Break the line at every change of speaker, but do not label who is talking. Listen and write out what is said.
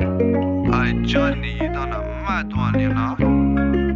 I journeyed you a mad one, you know?